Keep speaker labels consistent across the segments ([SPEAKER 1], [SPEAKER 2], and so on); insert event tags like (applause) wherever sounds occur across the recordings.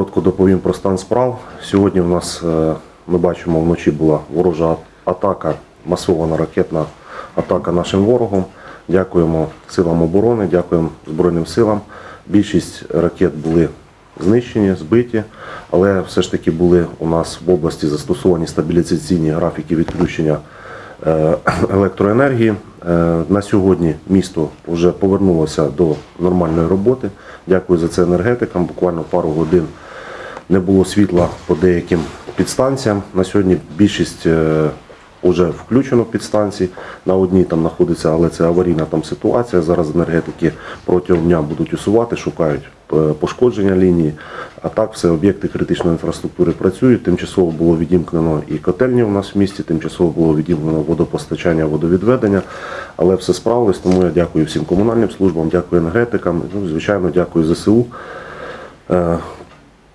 [SPEAKER 1] коротко доповім про стан справ. Сьогодні в нас, е, ми бачимо, вночі була ворожа атака, масована ракетна атака нашим ворогом. Дякуємо силам оборони, дякуємо Збройним силам. Більшість ракет були знищені, збиті, але все ж таки були у нас в області застосовані стабілізаційні графіки відключення е, (clears throat) електроенергії. Е, На сьогодні місто вже повернулося до нормальної роботи. Дякую за це енергетикам. Буквально пару годин не було світла по деяким підстанціям. На сьогодні більшість вже включено підстанції. На одній там знаходиться, але це аварійна там ситуація. Зараз енергетики протягом дня будуть усувати, шукають е, пошкодження лінії. А так все об'єкти критичної інфраструктури працюють. Тимчасово було відімкнено і котельні у нас в місті, тимчасово було відімкнено водопостачання, водовідведення, але все справилось. Тому я дякую всім комунальним службам, дякую енергетикам. Ну, звичайно, дякую ЗСУ.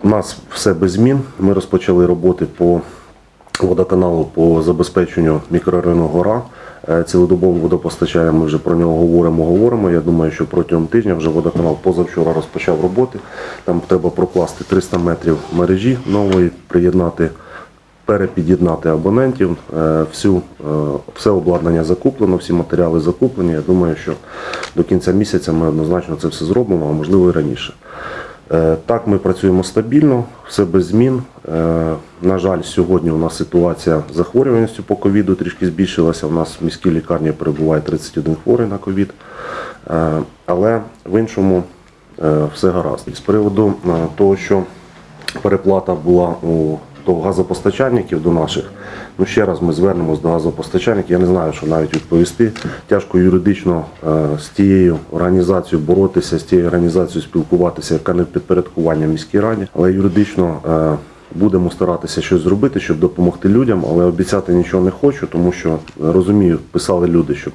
[SPEAKER 1] У нас все без змін. Ми розпочали роботи по водоканалу по забезпеченню мікрорайону Гора. Е, Цілодобовим водопостачанням ми вже про нього говоримо, говоримо. Я думаю, що протягом тижня вже водоканал позавчора розпочав роботи. Там треба прокласти 300 метрів мережі нової, приєднати, перепід'єднати абонентів. Е, Всю, е, все обладнання закуплено, всі матеріали закуплені. Я думаю, що до кінця місяця ми однозначно це все зробимо, а можливо і раніше. Е, Так, ми працюємо стабільно, все без змін. Е, На жаль, сьогодні у нас ситуація з захворюваністю по ковіду трішки збільшилася. У нас в міській лікарні перебуває 31 хворий на ковід. Е, Але в іншому все гаразд. З приводу того, що переплата була у до газопостачальників до наших. Ну ще раз ми звернемось до газопостачальників. Я не знаю, що навіть відповісти. Тяжко юридично е, з тією організацією боротися, з тією організацією спілкуватися, яка не підпорядкування міській раді, але юридично. е, Будемо старатися щось зробити, щоб допомогти людям, але обіцяти нічого не хочу, тому що е, розумію, писали люди, що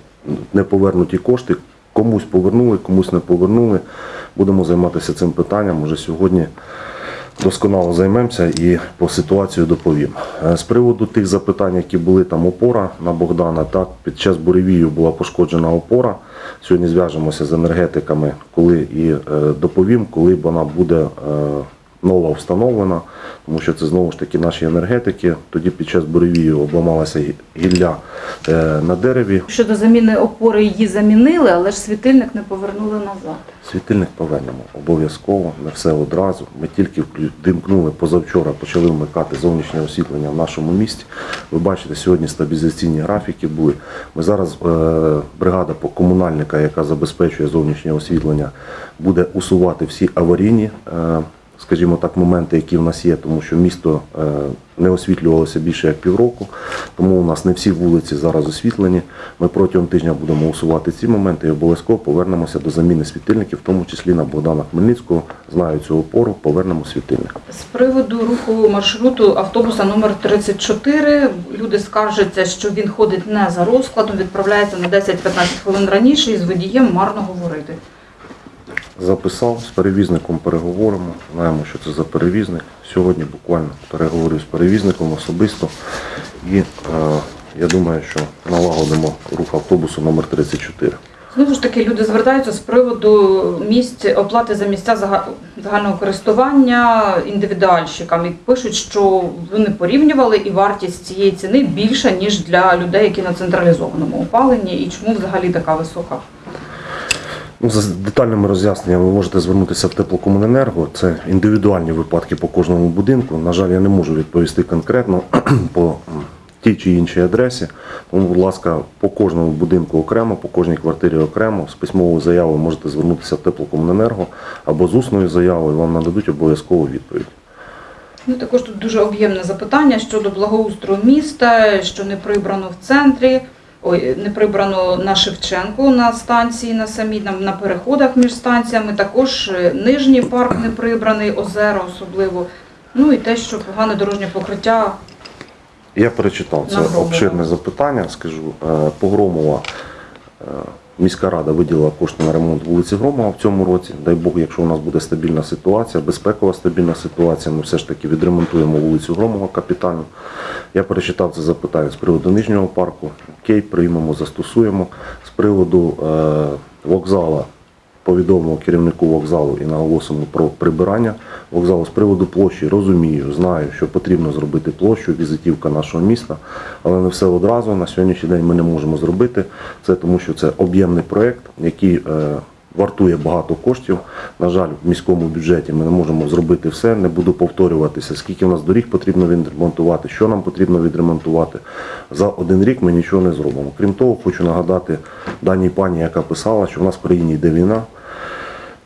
[SPEAKER 1] не повернуті кошти, комусь повернули, комусь не повернули. Будемо займатися цим питанням. Уже сьогодні досконало займемося і по ситуацію доповім. Е, З приводу тих запитань, які були там опора на Богдана, так під час буревію була пошкоджена опора. Сьогодні зв'яжемося з енергетиками, коли і е, доповім, коли вона буде е, нова встановлена, тому що це знову ж таки наші енергетики. Тоді під час буревію обламалася гілля е, на дереві.
[SPEAKER 2] Щодо заміни опори її замінили, але ж світильник не повернули назад.
[SPEAKER 1] Світильник повернемо обов'язково, не все одразу. Ми тільки вимкнули позавчора, почали вмикати зовнішнє освітлення в нашому місті. Ви бачите, сьогодні стабілізаційні графіки були. Ми зараз е, бригада по комунальника, яка забезпечує зовнішнє освітлення, буде усувати всі аварійні. Скажімо так, моменти, які в нас є, тому що місто е, не освітлювалося більше як півроку, тому у нас не всі вулиці зараз освітлені. Ми протягом тижня будемо усувати ці моменти і обов'язково повернемося до заміни світильників, в тому числі на Богдана Хмельницького. Знаю цю опору, повернемо світильник.
[SPEAKER 2] З приводу руху маршруту автобуса номер 34 люди скаржаться, що він ходить не за розкладом, відправляється на 10-15 хвилин раніше і з водієм марно говорити.
[SPEAKER 1] Записав з перевізником переговоримо. Знаємо, що це за перевізник. Сьогодні буквально переговорю з перевізником особисто. І е, я думаю, що налагодимо рух автобусу номер 34.
[SPEAKER 2] Знову ж таки, люди звертаються з приводу місць оплати за місця зага- загального користування індивідуальщикам і пишуть, що вони порівнювали і вартість цієї ціни більша, ніж для людей, які на централізованому опаленні, і чому взагалі така висока.
[SPEAKER 1] Ну, за детальними роз'ясненнями ви можете звернутися в теплокомуненерго. Це індивідуальні випадки по кожному будинку. На жаль, я не можу відповісти конкретно (clears throat) по тій чи іншій адресі. Тому, будь ласка, по кожному будинку окремо, по кожній квартирі окремо. З письмовою заявою можете звернутися в теплокомуненерго або з усною заявою. Вам нададуть обов'язкову відповідь.
[SPEAKER 2] Ну, також тут дуже об'ємне запитання щодо благоустрою міста, що не прибрано в центрі, ой, не прибрано на Шевченку на станції на самій, на, на переходах між станціями. Також е, нижній парк не прибраний, озера особливо. Ну і те, що погане дорожнє покриття.
[SPEAKER 1] Я перечитав це обширне запитання. Скажу Е, Погромова е, міська рада виділила кошти на ремонт вулиці Громова в цьому році. Дай Бог, якщо у нас буде стабільна ситуація, безпекова стабільна ситуація, ми все ж таки відремонтуємо вулицю Громова капітально. Я перечитав це запитання з приводу нижнього парку. Окей, приймемо, застосуємо. З приводу е, вокзала повідомимо керівнику вокзалу і наголосимо про прибирання вокзалу з приводу площі. Розумію, знаю, що потрібно зробити площу, візитівка нашого міста, але не все одразу. На сьогоднішній день ми не можемо зробити це, тому що це об'ємний проєкт, який е, вартує багато коштів. На жаль, в міському бюджеті ми не можемо зробити все. Не буду повторюватися, скільки в нас доріг потрібно відремонтувати, що нам потрібно відремонтувати. За один рік ми нічого не зробимо. Крім того, хочу нагадати даній пані, яка писала, що в нас в країні йде війна.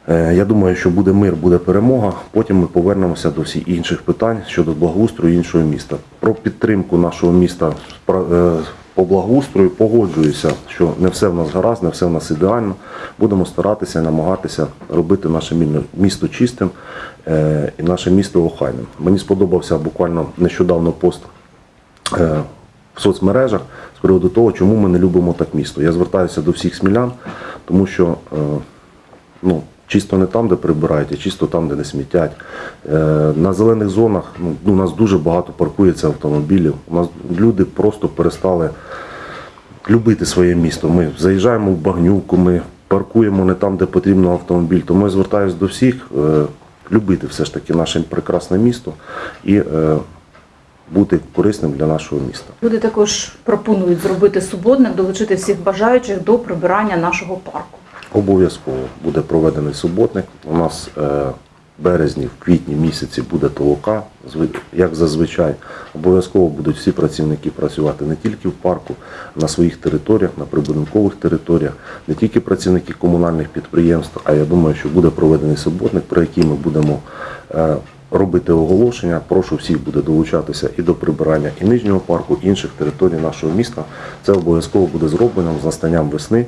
[SPEAKER 1] Е, Я думаю, що буде мир, буде перемога. Потім ми повернемося до всіх інших питань щодо благоустрою іншого міста. Про підтримку нашого міста е, по благоустрою погоджуюся, що не все в нас гаразд, не все в нас ідеально. Будемо старатися, намагатися робити наше місто чистим е, і наше місто охайним. Мені сподобався буквально нещодавно пост в соцмережах з приводу того, чому ми не любимо так місто. Я звертаюся до всіх смілян, тому що ну, чисто не там, де прибирають, а чисто там, де не смітять. Е, на зелених зонах ну, у нас дуже багато паркується автомобілів. У нас люди просто перестали любити своє місто. Ми заїжджаємо в багнюку, ми паркуємо не там, де потрібно автомобіль. Тому я звертаюся до всіх е, любити все ж таки наше прекрасне місто і е, бути корисним для нашого міста.
[SPEAKER 2] Люди також пропонують зробити суботник, долучити всіх бажаючих до прибирання нашого парку.
[SPEAKER 1] Обов'язково буде проведений суботник. У нас е, в березні, в квітні місяці буде толока, як зазвичай. Обов'язково будуть всі працівники працювати не тільки в парку, на своїх територіях, на прибудинкових територіях, не тільки працівники комунальних підприємств, а я думаю, що буде проведений суботник, про який ми будемо е, робити оголошення. Прошу всіх буде долучатися і до прибирання і нижнього парку, і інших територій нашого міста. Це обов'язково буде зроблено з настанням весни.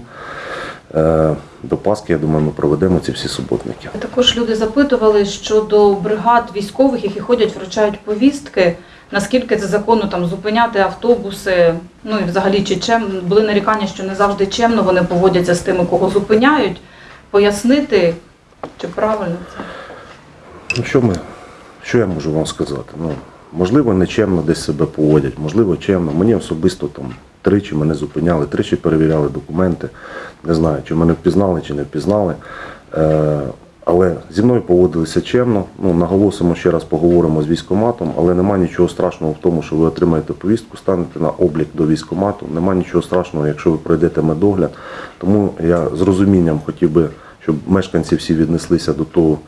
[SPEAKER 1] Е, До Пасхи, я думаю, ми проведемо ці всі суботники.
[SPEAKER 2] Також люди запитували щодо бригад військових, які ходять, вручають повістки. Наскільки це законно там зупиняти автобуси? Ну і взагалі чи чем були нарікання, що не завжди чемно вони поводяться з тими, кого зупиняють. Пояснити, чи правильно це?
[SPEAKER 1] Ну, що, ми, що я можу вам сказати? Ну, можливо, нечемно десь себе поводять, можливо, чемно. Мені особисто там тричі мене зупиняли, тричі перевіряли документи. Не знаю, чи мене впізнали, чи не впізнали. Е, але зі мною поводилися чемно. Ну, наголосимо ще раз, поговоримо з військкоматом, але нема нічого страшного в тому, що ви отримаєте повістку, станете на облік до військкомату. Нема нічого страшного, якщо ви пройдете медогляд. Тому я з розумінням хотів би, щоб мешканці всі віднеслися до того,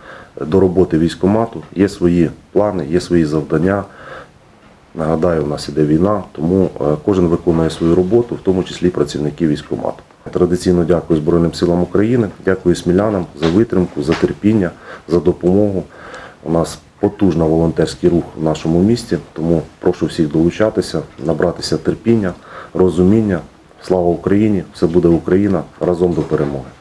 [SPEAKER 1] до роботи військкомату. Є свої плани, є свої завдання. Нагадаю, у нас іде війна, тому е, кожен виконує свою роботу, в тому числі працівники військкомату. Традиційно дякую Збройним силам України, дякую смілянам за витримку, за терпіння, за допомогу. У нас потужний волонтерський рух в нашому місті, тому прошу всіх долучатися, набратися терпіння, розуміння. Слава Україні! Все буде Україна! Разом до перемоги!